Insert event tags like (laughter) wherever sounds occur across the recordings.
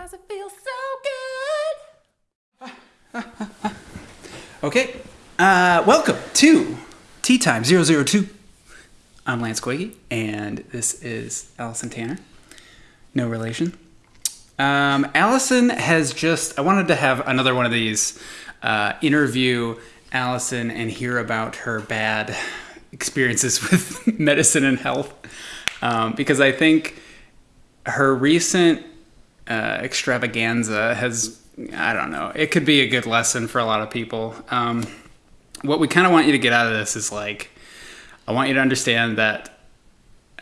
Cause it feels so good. (laughs) Okay, uh, welcome to Tea Time 002. I'm Lance Quiggy, and this is Allison Tanner. No relation. Um, Allison has just, I wanted to have another one of these uh, interview Allison and hear about her bad (laughs) experiences (laughs) with medicine and health. Um, because I think her recent uh, extravaganza has, I don't know, it could be a good lesson for a lot of people. Um, what we kind of want you to get out of this is like, I want you to understand that,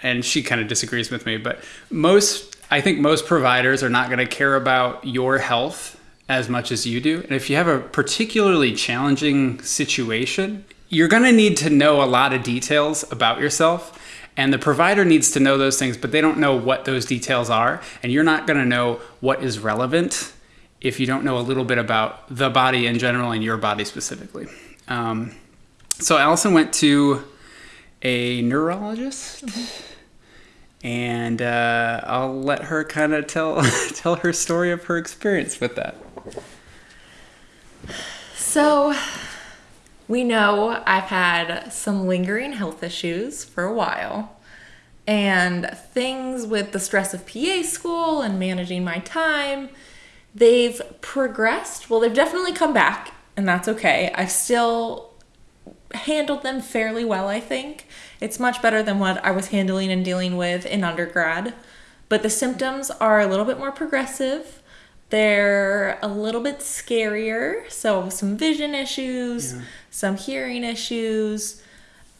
and she kind of disagrees with me, but most, I think most providers are not going to care about your health as much as you do. And if you have a particularly challenging situation, you're going to need to know a lot of details about yourself. And the provider needs to know those things, but they don't know what those details are. And you're not going to know what is relevant if you don't know a little bit about the body in general and your body specifically. Um, so Allison went to a neurologist, and uh, I'll let her kind of tell (laughs) tell her story of her experience with that. So, we know I've had some lingering health issues for a while. And things with the stress of PA school and managing my time, they've progressed. Well, they've definitely come back, and that's okay. I've still handled them fairly well, I think. It's much better than what I was handling and dealing with in undergrad. But the symptoms are a little bit more progressive. They're a little bit scarier. So, some vision issues, Yeah. Some hearing issues,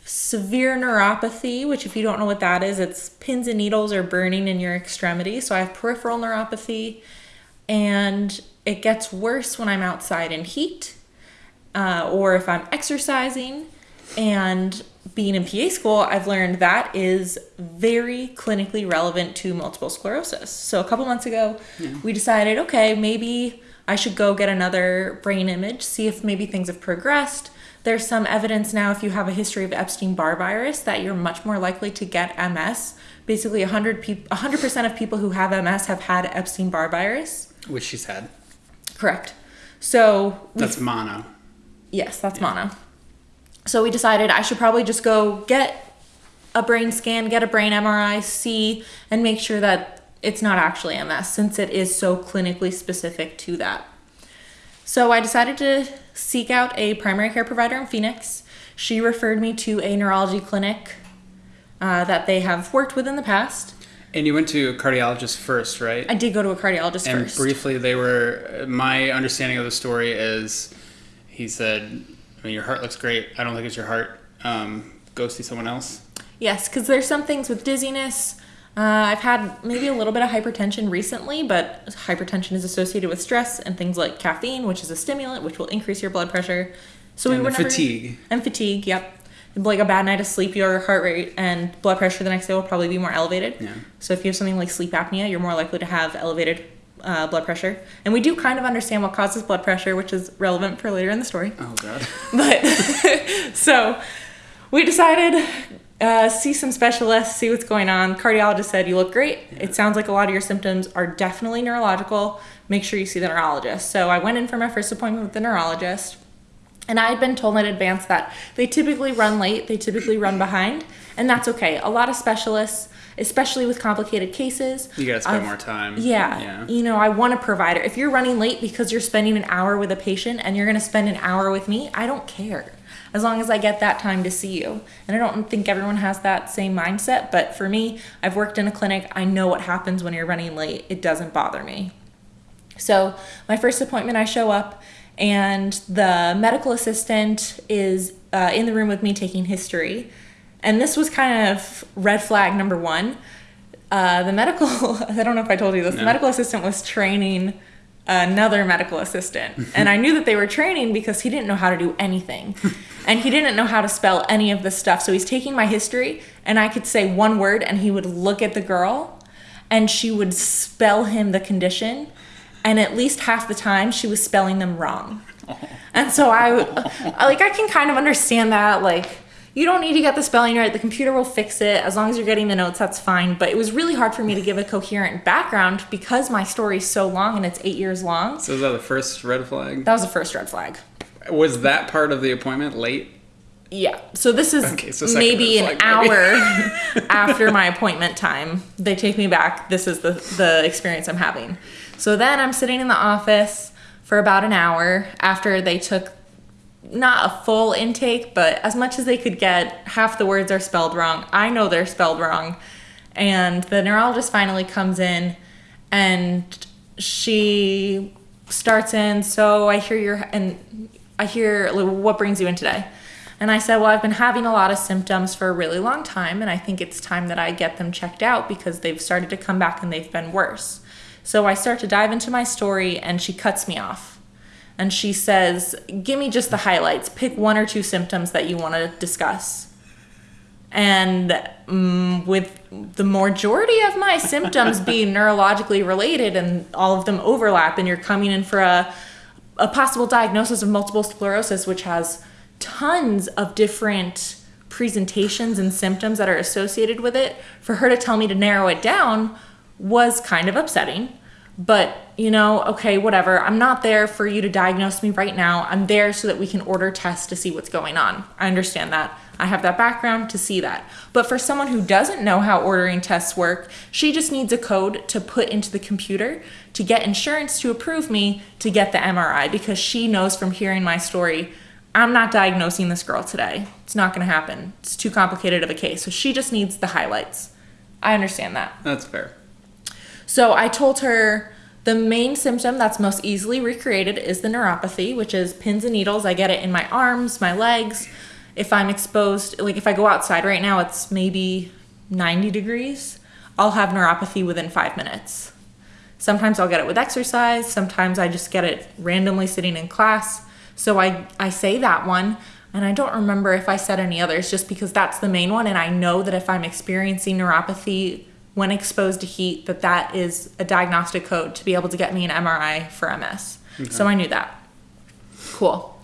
severe neuropathy, which, if you don't know what that is, it's pins and needles are burning in your extremity. So, I have peripheral neuropathy, and it gets worse when I'm outside in heat uh, or if I'm exercising. And being in PA school, I've learned that is very clinically relevant to multiple sclerosis. So a couple months ago, we decided, okay, maybe I should go get another brain image, see if maybe things have progressed. There's some evidence now if you have a history of Epstein-Barr virus that you're much more likely to get MS. Basically, 100 peop 100% of people who have MS have had Epstein-Barr virus. Which she's had. Correct. So That's mono. Yes, that's mono. So we decided I should probably just go get a brain scan, get a brain MRI, see, and make sure that it's not actually MS since it is so clinically specific to that. So I decided to seek out a primary care provider in Phoenix. She referred me to a neurology clinic uh, that they have worked with in the past. And you went to a cardiologist first, right? I did go to a cardiologist and first. briefly, they were. My understanding of the story is, he said, "I mean, your heart looks great. I don't think it's your heart. Um, go see someone else." Yes, because there's some things with dizziness. Uh, I've had maybe a little bit of hypertension recently, but hypertension is associated with stress and things like caffeine, which is a stimulant, which will increase your blood pressure. So And we were never, fatigue. and fatigue. Yep, like a bad night of sleep, your heart rate and blood pressure the next day will probably be more elevated. Yeah. So if you have something like sleep apnea, you're more likely to have elevated uh, blood pressure. And we do kind of understand what causes blood pressure, which is relevant for later in the story. Oh God. But (laughs) so we decided uh, see some specialists, see what's going on. Cardiologist said you look great. It sounds like a lot of your symptoms are definitely neurological. Make sure you see the neurologist. So I went in for my first appointment with the neurologist. And I had been told in advance that they typically run late, they typically run behind, and that's okay. A lot of specialists, especially with complicated cases, You gotta spend I've- more time. yeah. Yeah. You know, I want a provider. If you're running late because you're spending an hour with a patient and you're going to spend an hour with me, I don't care. As long as I get that time to see you. And I don't think everyone has that same mindset, but for me, I've worked in a clinic. I know what happens when you're running late. It doesn't bother me. So, my first appointment, I show up, and the medical assistant is uh, in the room with me taking history. And this was kind of red flag number one. Uh, the medical, (laughs) I don't know if I told you this, the medical assistant was training another medical assistant. and I knew that they were training because he didn't know how to do anything. (laughs) and he didn't know how to spell any of this stuff. So he's taking my history, and I could say one word, and he would look at the girl, and she would spell him the condition. And at least half the time, she was spelling them wrong. Oh. And so I, I like I can kind of understand that like you don't need to get the spelling right. The computer will fix it. As long as you're getting the notes, that's fine. But it was really hard for me to give a coherent background because my story's so long and it's eight years long. So is that the first red flag? That was the first red flag. Was that part of the appointment late? Yeah. So this is Okay, so maybe an hour (laughs) after my appointment time. They take me back. This is the the experience I'm having. So then I'm sitting in the office for about an hour after they took not a full intake, but as much as they could get. Half the words are spelled wrong. I know they're spelled wrong. And the neurologist finally comes in and she starts in, so I hear your and I hear what brings you in today? And I said, Well, I've been having a lot of symptoms for a really long time, and I think it's time that I get them checked out because they've started to come back and they've been worse. So I start to dive into my story, and she cuts me off. And she says, Give me just the highlights. Pick one or two symptoms that you want to discuss. And mm, with the majority of my symptoms being neurologically related and all of them overlap, and you're coming in for a, a possible diagnosis of multiple sclerosis, which has tons of different presentations and symptoms that are associated with it, for her to tell me to narrow it down was kind of upsetting. But, you know, okay, whatever. I'm not there for you to diagnose me right now. I'm there so that we can order tests to see what's going on. I understand that. I have that background to see that. But for someone who doesn't know how ordering tests work, she just needs a code to put into the computer to get insurance to approve me to get the MRI because she knows from hearing my story, I'm not diagnosing this girl today. It's not going to happen. It's too complicated of a case. So she just needs the highlights. I understand that. That's fair. So I told her the main symptom that's most easily recreated is the neuropathy, which is pins and needles. I get it in my arms, my legs. If I'm exposed, like if I go outside right now, it's maybe 90 degrees, I'll have neuropathy within five minutes. Sometimes I'll get it with exercise, sometimes I just get it randomly sitting in class. So I, I say that one, and I don't remember if I said any others just because that's the main one. And I know that if I'm experiencing neuropathy when exposed to heat, that that is a diagnostic code to be able to get me an MRI for MS. So I knew that. Cool.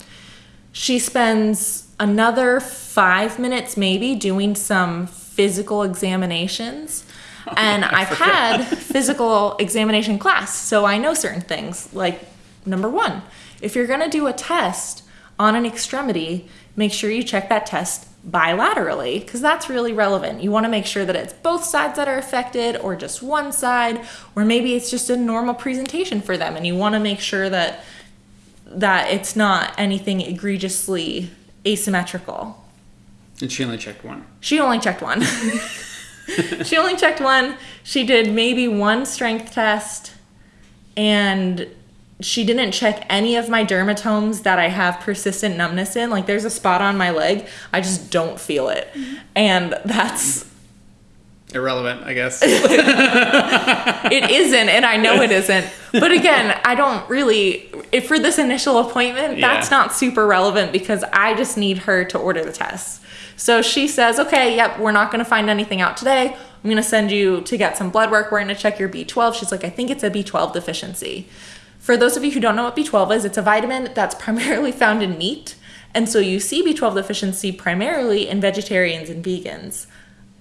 She spends another five minutes maybe doing some physical examinations. (laughs) And I've had physical examination class, so I know certain things. Like, number one, if you're gonna do a test on an extremity, make sure you check that test bilaterally because that's really relevant. You wanna make sure that it's both sides that are affected or just one side, or maybe it's just a normal presentation for them and you wanna make sure that that it's not anything egregiously asymmetrical. And she only checked one. She only checked one. (laughs) she only checked one. She did maybe one strength test and she didn't check any of my dermatomes that I have persistent numbness in. Like there's a spot on my leg, I just don't feel it. Mm-hmm. And that's Irrelevant, I guess. (laughs) it isn't and I know it isn't. But again, I don't really if for this initial appointment, that's Yeah. not super relevant because I just need her to order the tests. So she says, "Okay, yep, we're not going to find anything out today. I'm going to send you to get some blood work. We're going to check your B12." She's like, "I think it's a B12 deficiency." For those of you who don't know what B12 is, it's a vitamin that's primarily found in meat. And so you see B12 deficiency primarily in vegetarians and vegans.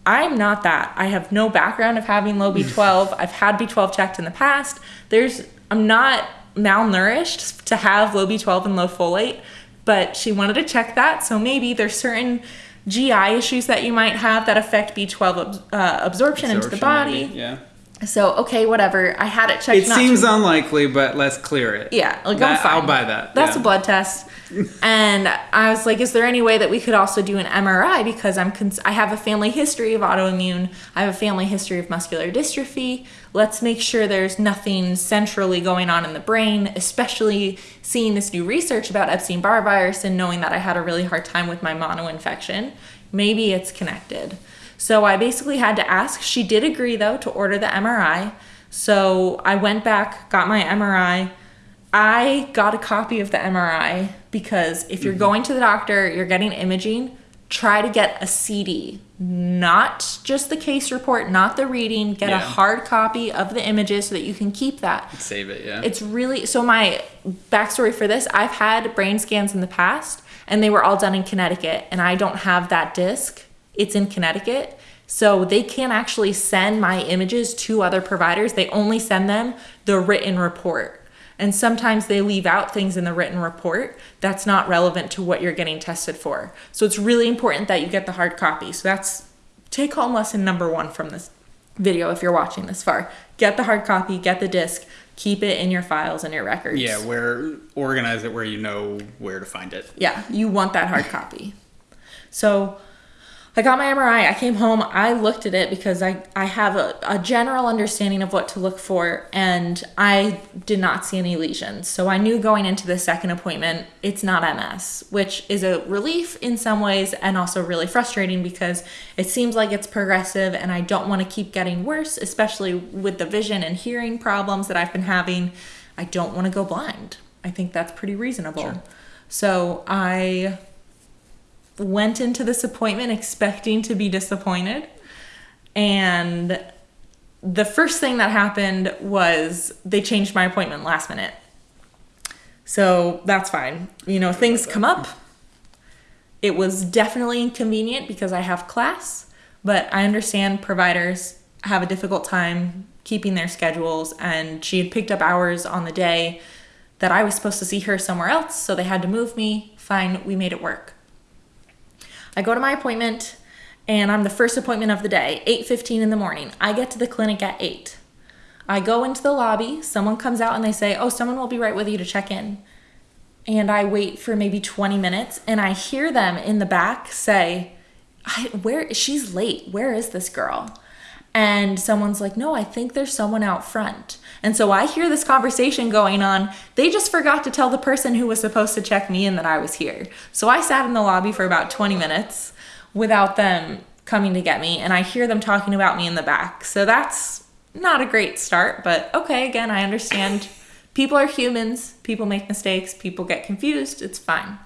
I'm not that. I have no background of having low B12. (laughs) I've had B12 checked in the past. There's I'm not malnourished to have low B12 and low folate, but she wanted to check that. So maybe there's certain GI issues that you might have that affect B12 abs- uh, absorption, into the body. maybe, Yeah. So okay, whatever. I had it checked. It seems unlikely, but let's clear it. yeah, like That- I'm fine. I'll buy that. That's yeah. a blood test. (laughs) and I was like, is there any way that we could also do an MRI because I'm cons- I have a family history of autoimmune. I have a family history of muscular dystrophy. Let's make sure there's nothing centrally going on in the brain, especially seeing this new research about Epstein-Barr virus and knowing that I had a really hard time with my mono infection. Maybe it's connected. So I basically had to ask. She did agree though to order the MRI. So I went back, got my MRI. I got a copy of the MRI because if you're mm-hmm. going to the doctor, you're getting imaging, try to get a CD, not just the case report, not the reading. Get a hard copy of the images so that you can keep that. Save it, yeah. It's really so. My backstory for this I've had brain scans in the past, and they were all done in Connecticut, and I don't have that disc. It's in Connecticut. So they can't actually send my images to other providers. They only send them the written report. And sometimes they leave out things in the written report that's not relevant to what you're getting tested for. So it's really important that you get the hard copy. So that's take home lesson number one from this video if you're watching this far. Get the hard copy, get the disc, keep it in your files and your records. yeah, where organize it where you know where to find it. Yeah, you want that hard copy. So I got my MRI. I came home. I looked at it because I, I have a, a general understanding of what to look for, and I did not see any lesions. So I knew going into the second appointment, it's not MS, which is a relief in some ways and also really frustrating because it seems like it's progressive, and I don't want to keep getting worse, especially with the vision and hearing problems that I've been having. I don't want to go blind. I think that's pretty reasonable. So I went into this appointment expecting to be disappointed. And the first thing that happened was they changed my appointment last minute. So that's fine. You know, things come up. It was definitely inconvenient because I have class, but I understand providers have a difficult time keeping their schedules. And she had picked up hours on the day that I was supposed to see her somewhere else, so they had to move me. Fine, we made it work. I go to my appointment and I'm the first appointment of the day, 8:15 in the morning. I get to the clinic at 8. I go into the lobby, someone comes out and they say, "Oh, someone will be right with you to check in." And I wait for maybe 20 minutes and I hear them in the back say, "Where she's late. Where is this girl?" And someone's like, "No, I think there's someone out front." And so I hear this conversation going on. They just forgot to tell the person who was supposed to check me in that I was here. So I sat in the lobby for about 20 minutes without them coming to get me, and I hear them talking about me in the back. So that's not a great start, but okay, again, I understand. People are humans, people make mistakes, people get confused, it's fine.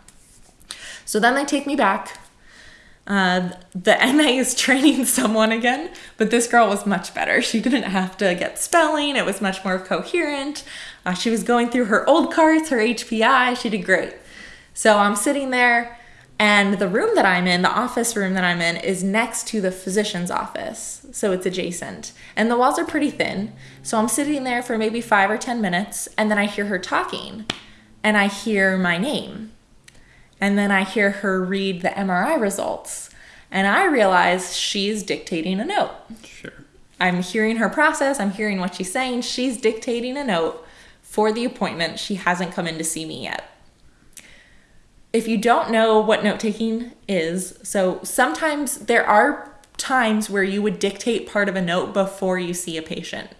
So then they take me back. Uh, the (laughs) MA is training someone again, but this girl was much better. She didn't have to get spelling, it was much more coherent. Uh, she was going through her old cards, her HPI, she did great. So I'm sitting there, and the room that I'm in, the office room that I'm in, is next to the physician's office. So it's adjacent. And the walls are pretty thin. So I'm sitting there for maybe five or 10 minutes, and then I hear her talking, and I hear my name. And then I hear her read the MRI results. And I realize she's dictating a note. Sure. I'm hearing her process, I'm hearing what she's saying. She's dictating a note for the appointment. She hasn't come in to see me yet. If you don't know what note taking is, so sometimes there are times where you would dictate part of a note before you see a patient.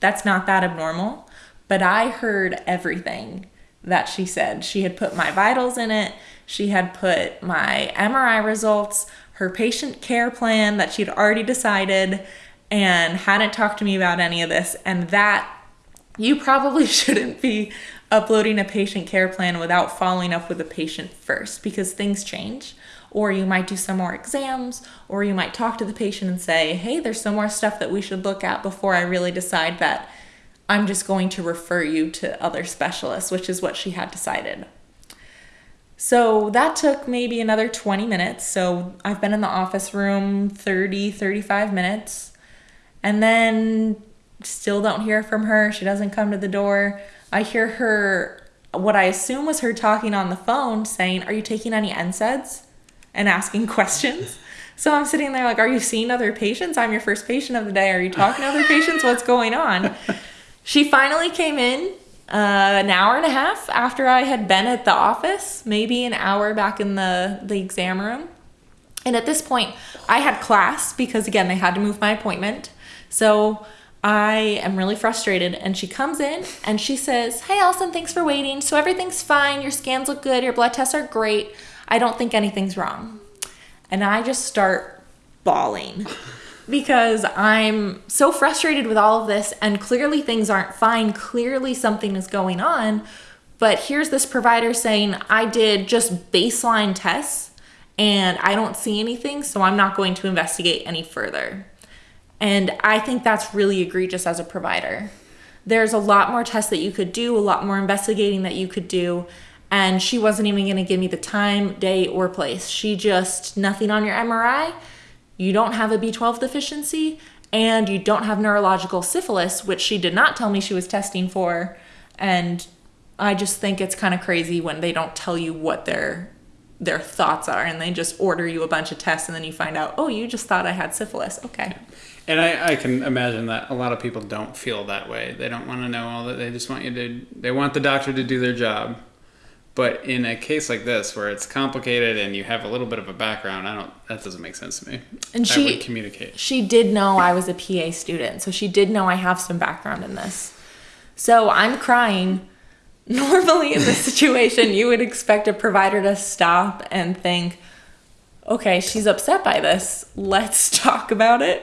That's not that abnormal, but I heard everything that she said. She had put my vitals in it, she had put my MRI results, her patient care plan that she'd already decided, and hadn't talked to me about any of this. And that you probably (laughs) shouldn't be uploading a patient care plan without following up with the patient first because things change. Or you might do some more exams, or you might talk to the patient and say, hey, there's some more stuff that we should look at before I really decide that I'm just going to refer you to other specialists, which is what she had decided. So that took maybe another 20 minutes. So I've been in the office room 30, 35 minutes. And then still don't hear from her. She doesn't come to the door. I hear her, what I assume was her talking on the phone, saying, Are you taking any NSAIDs? And asking (laughs) questions. So I'm sitting there like, Are you seeing other patients? I'm your first patient of the day. Are you talking to other patients? What's going on? She finally came in uh, an hour and a half after I had been at the office, maybe an hour back in the, the exam room. And at this point, I had class because, again, they had to move my appointment. So I am really frustrated. And she comes in and she says, Hey, Allison, thanks for waiting. So everything's fine. Your scans look good. Your blood tests are great. I don't think anything's wrong. And I just start bawling because I'm so frustrated with all of this. And clearly things aren't fine. Clearly something is going on. But here's this provider saying, I did just baseline tests and I don't see anything, so I'm not going to investigate any further. And I think that's really egregious as a provider. There's a lot more tests that you could do, a lot more investigating that you could do. And she wasn't even going to give me the time, day, or place. She just, nothing on your MRI. You don't have a B12 deficiency and you don't have neurological syphilis, which she did not tell me she was testing for. And I just think it's kind of crazy when they don't tell you what their their thoughts are and they just order you a bunch of tests and then you find out, oh, you just thought I had syphilis. Okay. And I, I can imagine that a lot of people don't feel that way. They don't want to know all that. They just want you to, they want the doctor to do their job. But in a case like this, where it's complicated and you have a little bit of a background, I don't. That doesn't make sense to me. And I she would communicate. She did know I was a PA student, so she did know I have some background in this. So I'm crying. (laughs) Normally, in this situation, you would expect a provider to stop and think, "Okay, she's upset by this. Let's (laughs) talk about it."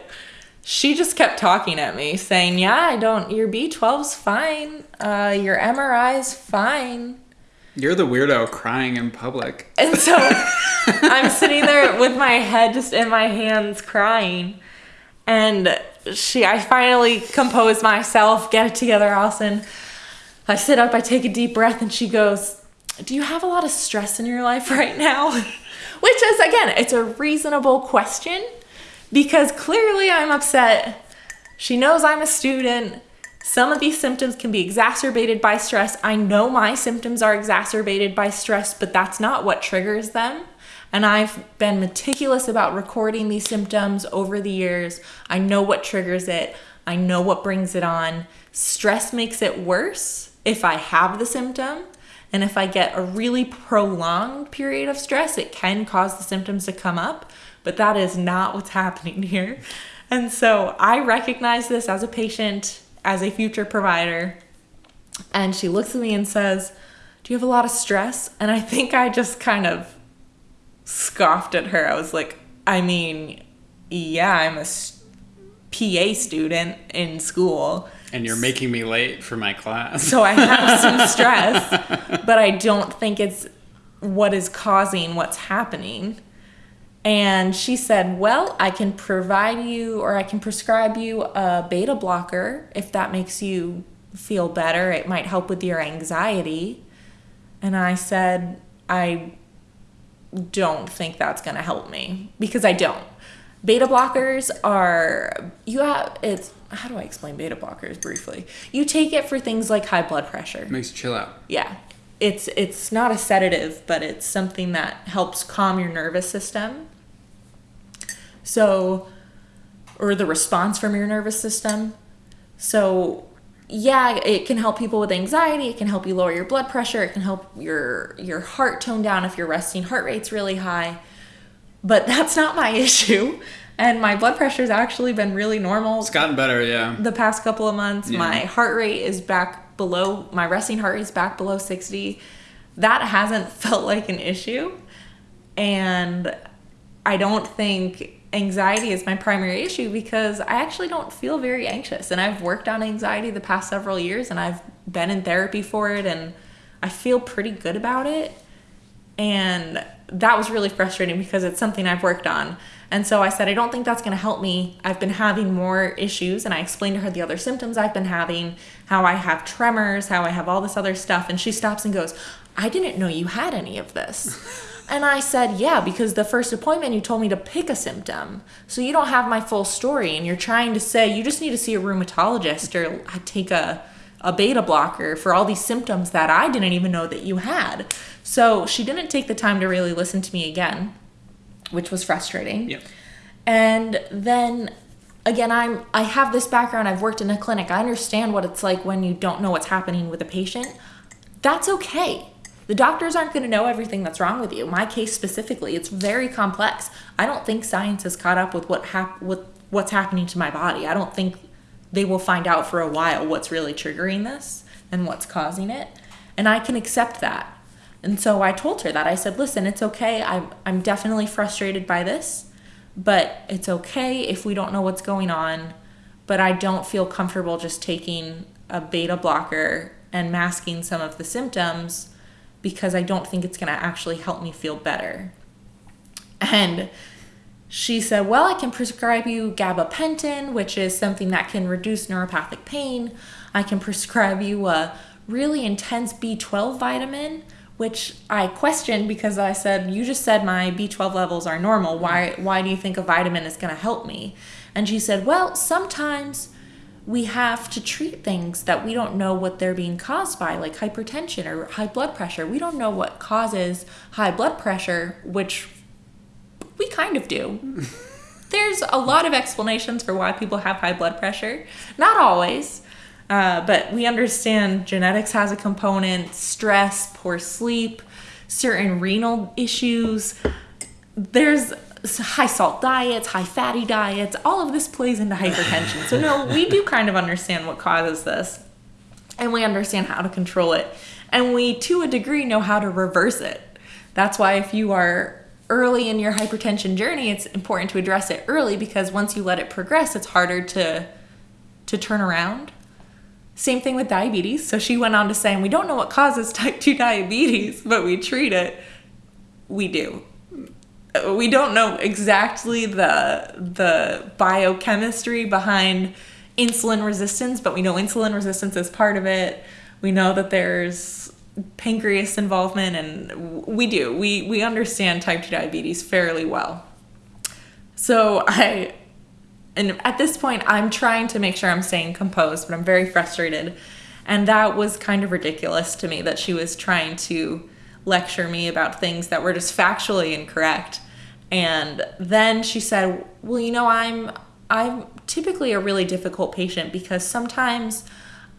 She just kept talking at me, saying, "Yeah, I don't. Your B12's fine. Uh, your MRI's fine." You're the weirdo crying in public. And so (laughs) I'm sitting there with my head just in my hands crying. And she I finally compose myself, get it together, Allison. I sit up, I take a deep breath, and she goes, Do you have a lot of stress in your life right now? (laughs) Which is again, it's a reasonable question because clearly I'm upset. She knows I'm a student. Some of these symptoms can be exacerbated by stress. I know my symptoms are exacerbated by stress, but that's not what triggers them. And I've been meticulous about recording these symptoms over the years. I know what triggers it, I know what brings it on. Stress makes it worse if I have the symptom. And if I get a really prolonged period of stress, it can cause the symptoms to come up. But that is not what's (laughs) happening here. And so I recognize this as a patient as a future provider. And she looks at me and says, Do you have a lot of stress? And I think I just kind of scoffed at her. I was like, I mean, yeah, I'm a PA student in school. And you're making me late for my class. So I have (laughs) some stress, but I don't think it's what is causing what's happening. And she said, Well, I can provide you or I can prescribe you a beta blocker if that makes you feel better. It might help with your anxiety. And I said, I don't think that's going to help me because I don't. Beta blockers are, you have, it's, how do I explain beta blockers briefly? You take it for things like high blood pressure. Makes you chill out. Yeah. It's it's not a sedative, but it's something that helps calm your nervous system so, or the response from your nervous system. So, yeah, it can help people with anxiety. It can help you lower your blood pressure. It can help your your heart tone down if your resting heart rate's really high. But (laughs) that's not my (laughs) issue. And my blood pressure's actually been really normal. It's gotten better, yeah. The past couple of months, Yeah. my heart rate is back below my resting heart rate is back below 60. That hasn't (laughs) felt like an issue. And I don't think anxiety is my primary issue because I actually don't feel very anxious. And I've worked on anxiety the past several years and I've been in therapy for it and I feel pretty good about it. And that was really frustrating because it's something I've worked on. And so I said, I don't think that's going to help me. I've been having more issues. And I explained to her the other symptoms I've been having, how I have tremors, how I have all this other stuff. And she stops and goes, I didn't know you had any of this. (laughs) And I said, Yeah, because the first appointment you told me to pick a symptom. So you don't have my full story. And you're trying to say you just need to see a rheumatologist or uh, take a, a beta blocker for all these symptoms that I didn't even know that you had. So she didn't take the time to really listen to me again, which was frustrating. Yep. And then again, I'm I have this background. I've worked in a clinic. I understand what it's like when you don't know what's happening with a patient. That's okay. The doctors aren't going to know everything that's wrong with you. My case specifically, it's very complex. I don't think science has caught up with what hap- with what's happening to my body. I don't think they will find out for a while what's really triggering this and what's causing it. And I can accept that. And so I told her that. I said, listen, it's okay. I'm, I'm definitely frustrated by this, but it's okay if we don't know what's going on. But I don't feel comfortable just taking a beta blocker and masking some of the symptoms because I don't think it's going to actually help me feel better. And she said, Well, I can prescribe you gabapentin, which is something that can reduce neuropathic pain. I can prescribe you a really intense B12 vitamin, which I questioned because I said, You just said my B12 levels are normal. Why, why do you think a vitamin is going to help me? And she said, Well, sometimes we have to treat things that we don't know what they're being caused by, like hypertension or high blood pressure. We don't know what causes high blood pressure, which we kind of do. (laughs) There's a lot of explanations for why people have high blood pressure. Not always, uh, but we understand genetics has a component, stress, poor sleep, certain renal issues. There's high salt diets, high fatty diets, all of this plays into hypertension. So, no, we do (laughs) kind of understand what causes this, and we understand how to control it. And we, to a degree, know how to reverse it. That's why, if you are early in your hypertension journey, it's important to address it early because once you let it progress, it's harder to to turn around. Same thing with diabetes. So she went on to say, and we don't know what causes type 2 (laughs) diabetes, but we treat it. We do. We don't know exactly the the biochemistry behind insulin resistance, but we know insulin resistance is part of it. We know that there's pancreas involvement and we do. We we understand type 2 diabetes fairly well. So i and at this point i'm trying to make sure i'm staying composed but i'm very frustrated. And that was kind of ridiculous to me that she was trying to lecture me about things that were just factually incorrect and then she said well you know i'm i'm typically a really difficult patient because sometimes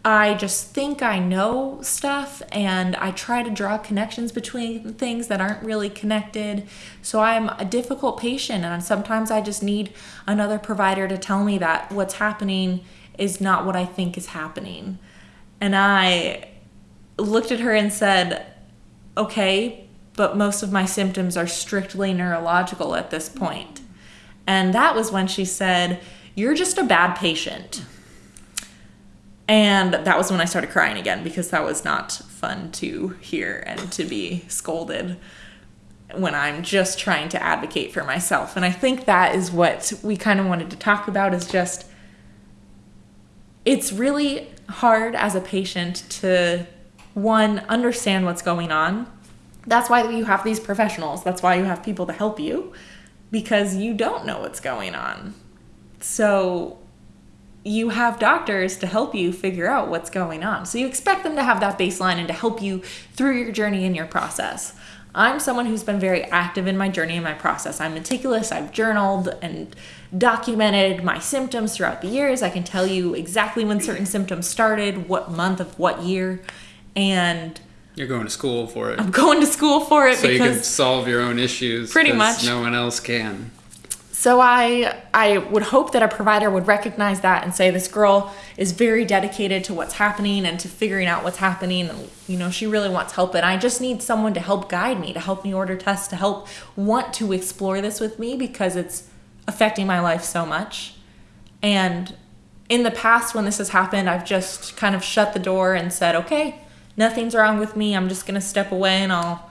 I just think I know stuff and I try to draw connections between things that aren't really connected. So I'm a difficult patient and sometimes I just need another provider to tell me that what's happening is not what I think is happening. And I looked at her and said, okay, but most of my symptoms are strictly neurological at this point. And that was when she said, You're just a bad patient. And that was when I started crying again because that was not fun to hear and to be scolded when I'm just trying to advocate for myself. And I think that is what we kind of wanted to talk about is just it's really hard as a patient to one understand what's going on. That's why you have these professionals. That's why you have people to help you because you don't know what's going on. So you have doctors to help you figure out what's going on. So you expect them to have that baseline and to help you through your journey and your process. I'm someone who's been very active in my journey and my process. I'm meticulous. I've journaled and documented my symptoms throughout the years. I can tell you exactly when certain symptoms started, what month of what year, and you're going to school for it. I'm going to school for it so because you can solve your own issues. Pretty much, no one else can. So I I would hope that a provider would recognize that and say this girl is very dedicated to what's happening and to figuring out what's happening and you know she really wants help and I just need someone to help guide me, to help me order tests, to help want to explore this with me because it's affecting my life so much. And in the past when this has happened, I've just kind of shut the door and said, "Okay, nothing's wrong with me. I'm just going to step away and I'll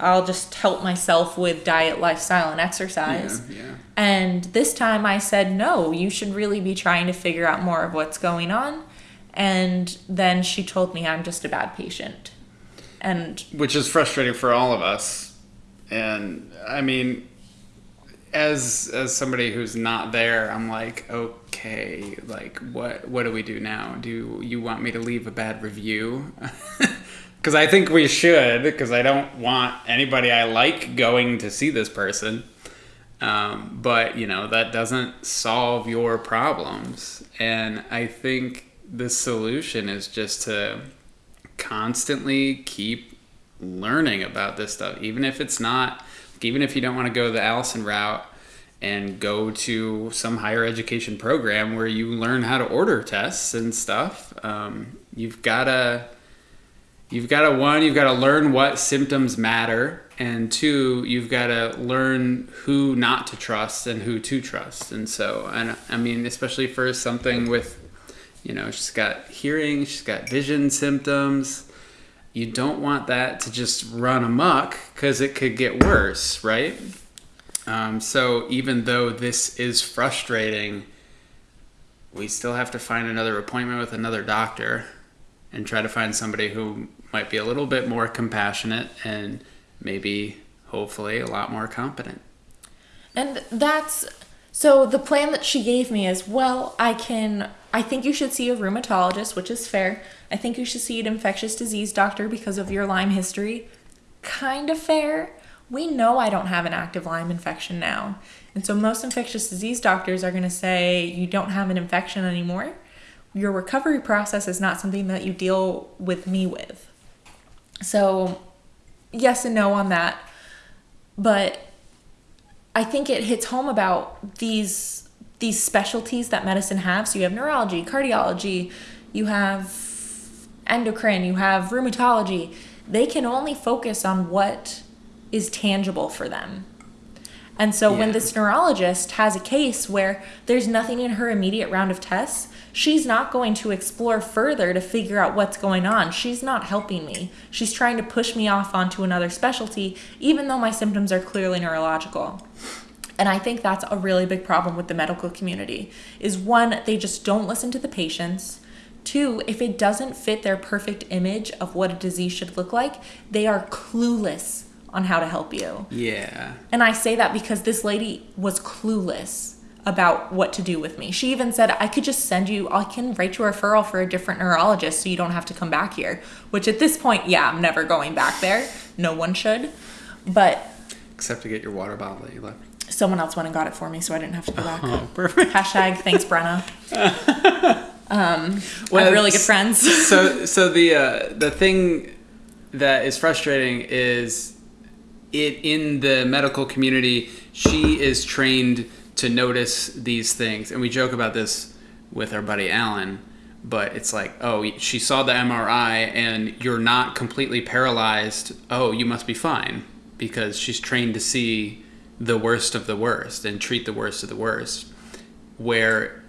I'll just help myself with diet, lifestyle, and exercise. Yeah, yeah. And this time I said, no, you should really be trying to figure out more of what's going on. And then she told me I'm just a bad patient. And which is frustrating for all of us. And I mean, as as somebody who's not there, I'm like, oh, okay, like what what do we do now? Do you want me to leave a bad review? (laughs) because I think we should. Because I don't want anybody I like going to see this person. Um, but you know that doesn't solve your problems, and I think the solution is just to constantly keep learning about this stuff, even if it's not, even if you don't want to go the Allison route and go to some higher education program where you learn how to order tests and stuff. Um, you've got to you've got to one you've got to learn what symptoms matter and two you've got to learn who not to trust and who to trust. And so and i mean especially for something with you know she's got hearing she's got vision symptoms. You don't want that to just run amok because it could get worse right Um, so even though this is frustrating, we still have to find another appointment with another doctor and try to find somebody who might be a little bit more compassionate and maybe, hopefully, a lot more competent. And that's so the plan that she gave me is well, I can I think you should see a rheumatologist, which is fair. I think you should see an infectious disease doctor because of your Lyme history. Kind of fair. We know I don't have an active Lyme infection now. And so most infectious disease doctors are going to say you don't have an infection anymore. Your recovery process is not something that you deal with me with. So, yes and no on that. But I think it hits home about these these specialties that medicine has. So you have neurology, cardiology, you have endocrine, you have rheumatology. They can only focus on what is tangible for them. And so when this neurologist has a case where there's nothing in her immediate round of tests, she's not going to explore further to figure out what's going on. She's not helping me. She's trying to push me off onto another specialty, even though my symptoms are clearly neurological. And I think that's a really big problem with the medical community. Is one, they just don't listen to the patients. Two, if it doesn't fit their perfect image of what a disease should look like, they are clueless on how to help you. Yeah. And I say that because this lady was clueless about what to do with me. She even said, I could just send you, I can write you a referral for a different neurologist so you don't have to come back here. Which at this point, yeah, I'm never going back there. No one should. But Except to get your water bottle that you left. someone else went and got it for me so I didn't have to go back. Oh, perfect. Hashtag thanks, Brenna. (laughs) Um, Well, we're really good friends. so so the uh, the thing that is frustrating is it in the medical community she is trained to notice these things. And we joke about this with our buddy Alan but it's like oh she saw the MRI and you're not completely paralyzed. Oh you must be fine because she's trained to see the worst of the worst and treat the worst of the worst where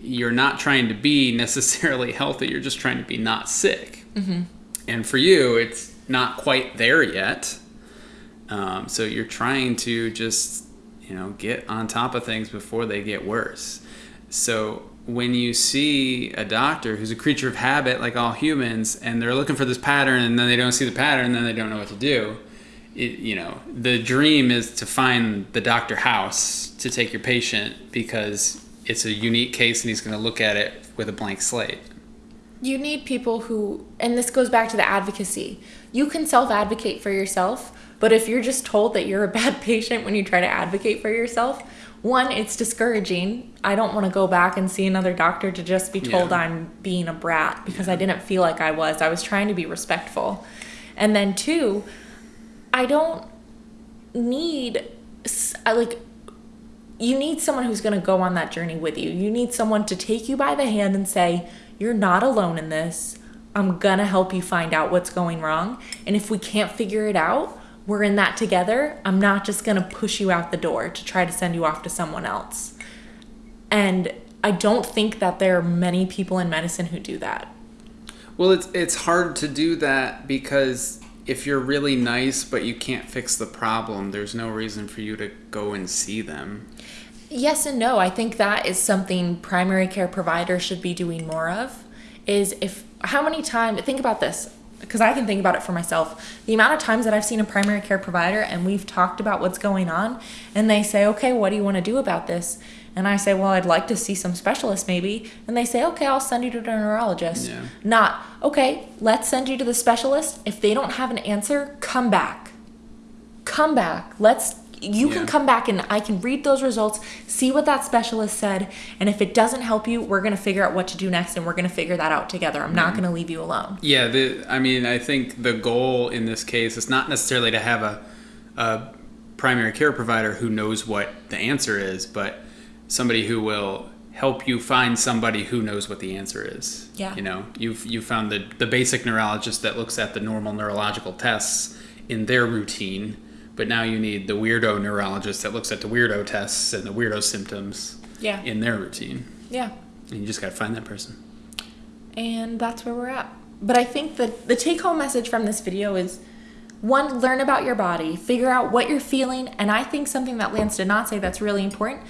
you're not trying to be (laughs) necessarily healthy you're just trying to be not sick. Mm-hmm. And for you it's not quite there yet um, so you're trying to just you know get on top of things before they get worse so when you see a doctor who's a creature of habit like all humans and they're looking for this pattern and then they don't see the pattern then they don't know what to do it, you know the dream is to find the doctor house to take your patient because it's a unique case and he's going to look at it with a blank slate you need people who, and this goes back to the advocacy. You can self advocate for yourself, but if you're just told that you're a bad (laughs) patient when you try to advocate for yourself, one, it's discouraging. I don't want to go back and see another doctor to just be told Yeah. I'm being a brat because I didn't feel like I was. I was trying to be respectful. And then two, I don't need I like you need someone who's going to go on that journey with you. You need someone to take you by the hand and say, You're not alone in this. I'm going to help you find out what's going wrong. And if we can't figure it out, we're in that together. I'm not just going to push you out the door to try to send you off to someone else. And I don't think that there are many people in medicine who do that. Well, it's it's hard to do that because if you're really nice but you can't fix the problem, there's no reason for you to go and see them. Yes and no. I think that is something primary care providers should be doing more of. Is if how many times think about this because I can think about it for myself. The amount of times that I've seen a primary care provider and we've talked about what's going on and they say, "Okay, what do you want to do about this?" And I say, "Well, I'd like to see some specialist maybe." And they say, "Okay, I'll send you to a neurologist." Yeah. Not, "Okay, let's send you to the specialist. If they don't have an answer, come back." come back. Let's you Yeah. can come back and I can read those results, see what that specialist said, and if it doesn't help you, we're going to figure out what to do next and we're going to figure that out together. I'm not mm-hmm. going to leave you alone. Yeah, the, I mean, I think the goal in this case is not necessarily to have a, a primary care provider who knows what the answer is, but somebody who will help you find somebody who knows what the answer is. Yeah. You know, you've you found the the basic neurologist that looks at the normal neurological tests in their routine, but now you need the weirdo neurologist that looks at the weirdo tests and the weirdo symptoms Yeah. in their routine. Yeah. And you just got to find that person. And that's where we're at. But I think that the take home message from this video is one, learn about your body, figure out what you're feeling. And I think something that Lance did not say that's really important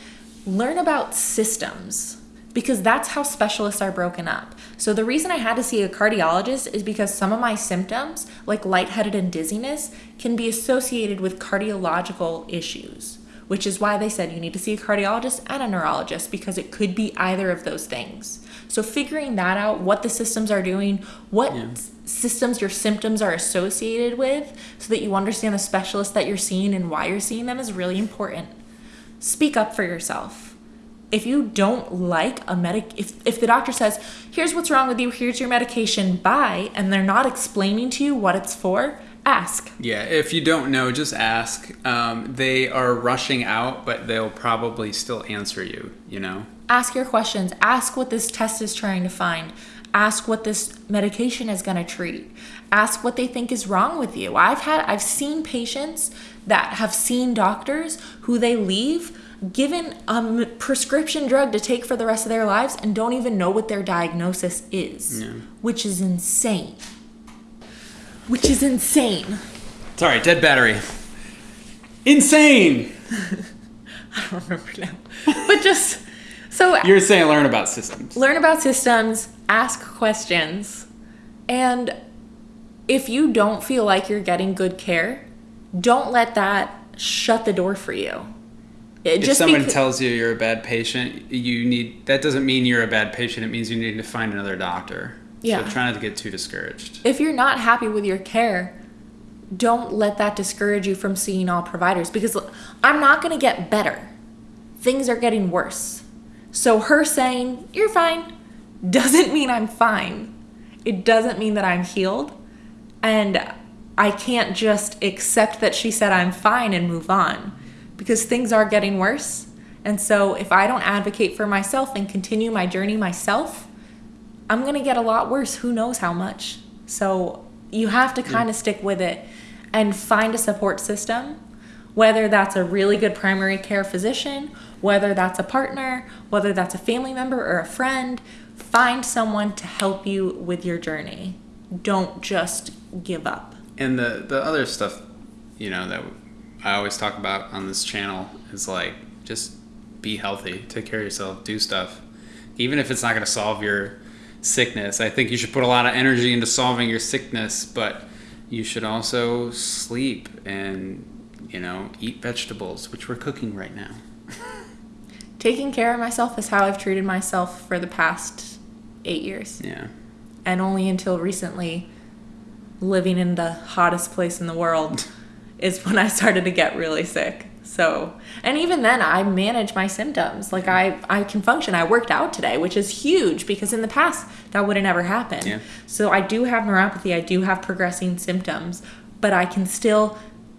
learn about systems because that's how specialists are broken up. So the reason I had to see a cardiologist is because some of my symptoms, like lightheaded and dizziness, can be associated with cardiological issues, which is why they said you need to see a cardiologist and a neurologist because it could be either of those things. So figuring that out, what the systems are doing, what Yeah. systems your symptoms are associated with, so that you understand the specialist that you're seeing and why you're seeing them is really important. Speak up for yourself. If you don't like a medic, if, if the doctor says, here's what's wrong with you, here's your medication, bye, and they're not explaining to you what it's for, ask. Yeah, if you don't know, just ask. Um, they are rushing out, but they'll probably still answer you, you know? Ask your questions. Ask what this test is trying to find. Ask what this medication is going to treat. Ask what they think is wrong with you. I've had I've seen patients that have seen doctors who they leave given a prescription drug to take for the rest of their lives and don't even know what their diagnosis is, Yeah. which is insane. Which is insane. Sorry, dead battery. Insane! (laughs) I don't remember now. But just so (laughs) You're saying learn about systems. learn about systems, ask questions, and if you don't feel like you're getting good care, don't let that shut the door for you. It If someone becau- tells you you're a bad patient, you need that doesn't mean you're a bad patient. It means you need to find another doctor. Yeah. So try not to get too discouraged. if you're not happy with your care, don't let that discourage you from seeing all providers because look, I'm not going to get better. Things are getting worse. So her saying, "You're fine," doesn't mean I'm fine. It doesn't mean that I'm healed. And I can't just accept that she said I'm fine and move on because things are getting worse. And so if I don't advocate for myself and continue my journey myself, I'm going to get a lot worse. Who knows how much? So you have to kind of mm. stick with it and find a support system, whether that's a really good primary care physician, whether that's a partner, whether that's a family member or a friend. Find someone to help you with your journey. Don't just give up. And the the other stuff, you know, that I always talk about on this channel is like just be healthy, take care of yourself, do stuff, even if it's not going to solve your sickness. I think you should put a lot of energy into solving your sickness, but you should also sleep and you know eat vegetables, which we're cooking right now. (laughs) Taking care of myself is how I've treated myself for the past eight years. Yeah. and only until recently living in the hottest place in the world (laughs) is when I started to get really sick. So, and even then I manage my symptoms. Like I I can function. I worked out today, which is huge because in the past that would have never happened. Yeah. So I do have neuropathy, I do have progressing symptoms, but I can still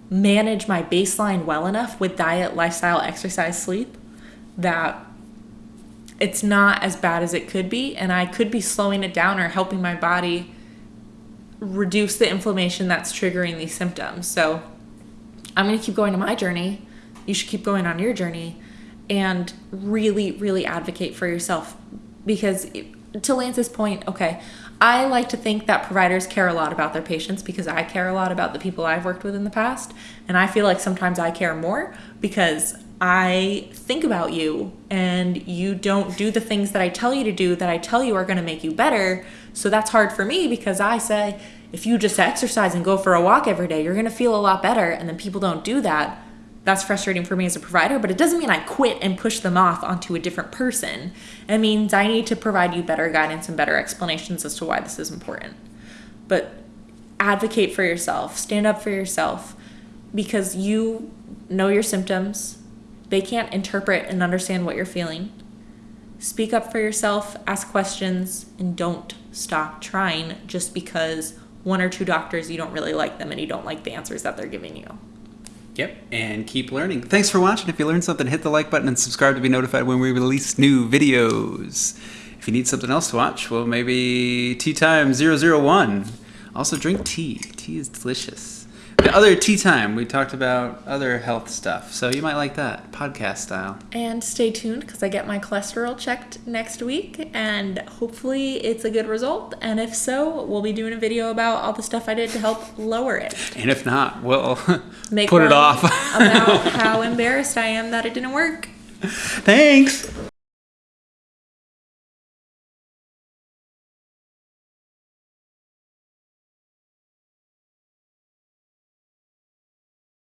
manage my baseline well enough with diet, lifestyle, exercise, sleep that it's not as bad as it could be and i could be slowing it down or helping my body reduce the inflammation that's triggering these symptoms so i'm going to keep going on my journey. You should keep going on your journey and really really advocate for yourself. Because to lance's point okay i like to think that providers care a lot about their patients because i care a lot about the people i've worked with in the past. And i feel like sometimes i care more because I think about you and you don't do the things that I tell you to do that I tell you are going to make you better. So that's hard for me because I say, if you just exercise and go for a walk every day, you're going to feel a lot better. And then people don't do that. That's frustrating for me as a provider, but it doesn't mean I quit and push them off onto a different person. It means I need to provide you better guidance and better explanations as to why this is important. But advocate for yourself, stand up for yourself because you know your symptoms. They can't interpret and understand what you're feeling. Speak up for yourself, ask questions, and don't stop trying just because one or two doctors you don't really like them and you don't like the answers that they're giving you. Yep, and keep learning. Thanks for watching. If you learned something, hit the like button and subscribe to be notified when we release new videos. If you need something else to watch, well, maybe Tea Time 001. Also, drink tea. Tea is delicious. To other tea time. We talked about other health stuff, so you might like that podcast style. And stay tuned because I get my cholesterol checked next week, and hopefully it's a good result. And if so, we'll be doing a video about all the stuff I did to help lower it. And if not, we'll (laughs) Make put it off. (laughs) about how embarrassed I am that it didn't work. Thanks.